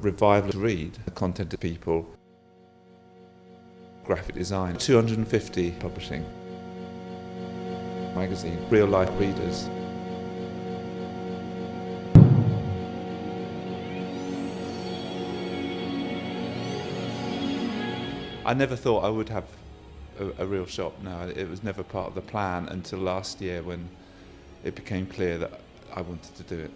revival to read, the content of people, graphic design, 250 publishing, magazine, real life readers. I never thought I would have a, a, real shop. No, it was never part of the plan until last year when it became clear that I wanted to do it.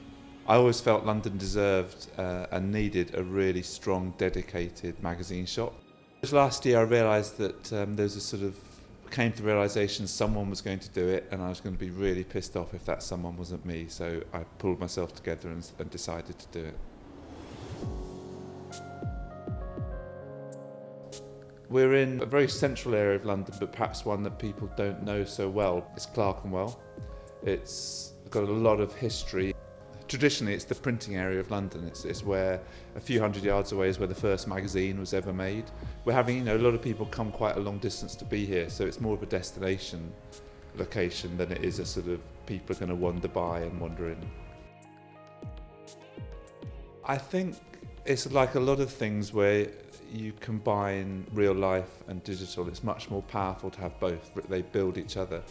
I always felt London deserved uh, and needed a really strong, dedicated magazine shop. Last year I realised that um, there was a sort of came to the realisation someone was going to do it and I was going to be really pissed off if that someone wasn't me so I pulled myself together and, and decided to do it. We're in a very central area of London but perhaps one that people don't know so well. It's Clerkenwell. It's got a lot of history traditionally it's the printing area of London. It's, it's where a few hundred yards away is where the first magazine was ever made. We're having, you know, a lot of people come quite a long distance to be here, so it's more of a destination location than it is a sort of people are going to wander by and wander in. I think it's like a lot of things where you combine real life and digital, it's much more powerful to have both. They build each other.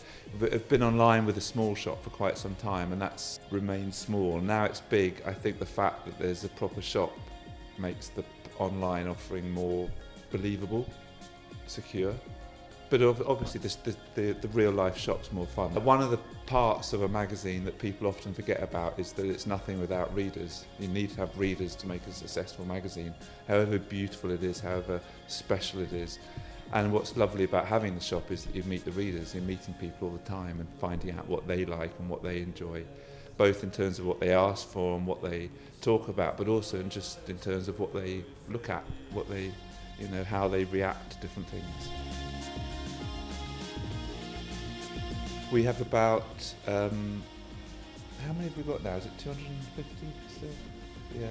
I've been online with a small shop for quite some time and that's remained small. Now it's big. I think the fact that there's a proper shop makes the online offering more believable, secure. But obviously this, the, the, the real life shop's more fun. Uh, one of the parts of a magazine that people often forget about is that it's nothing without readers. You need to have readers to make a successful magazine, however beautiful it is, however special it is. And what's lovely about having the shop is that you meet the readers, you're meeting people all the time and finding out what they like and what they enjoy, both in terms of what they ask for and what they talk about, but also in just in terms of what they look at, what they, you know, how they react to different things. We have about, um, how many have we got now? Is it 250 still? Yeah.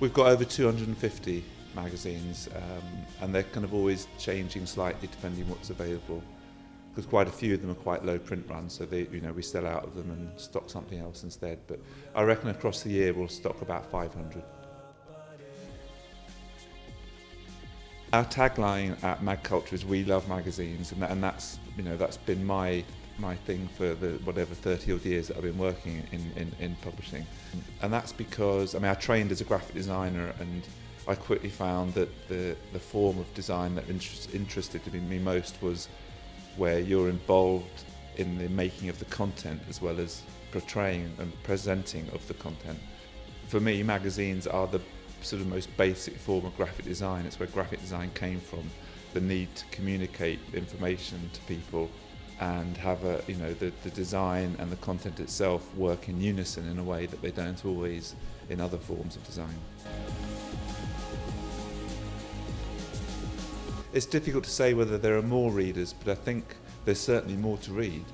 We've got over 250 magazines um, and they're kind of always changing slightly depending on what's available because quite a few of them are quite low print runs so they you know we sell out of them and stock something else instead but I reckon across the year we'll stock about 500 Our tagline at Mag Culture is we love magazines and, that, and that's you know that's been my my thing for the whatever 30 odd years that I've been working in, in, in publishing. And that's because, I mean, I trained as a graphic designer and I quickly found that the, the form of design that interest, interested me most was where you're involved in the making of the content as well as portraying and presenting of the content. For me, magazines are the sort of most basic form of graphic design. It's where graphic design came from, the need to communicate information to people and have a you know the, the design and the content itself work in unison in a way that they don't always in other forms of design. It's difficult to say whether there are more readers, but I think there's certainly more to read,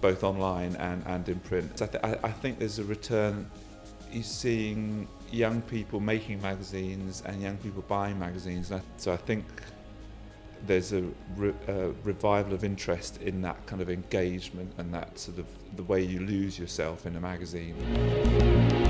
both online and, and in print. So I, th I, think there's a return, you're seeing young people making magazines and young people buying magazines. So I think there's a, re, a revival of interest in that kind of engagement and that sort of the way you lose yourself in a magazine.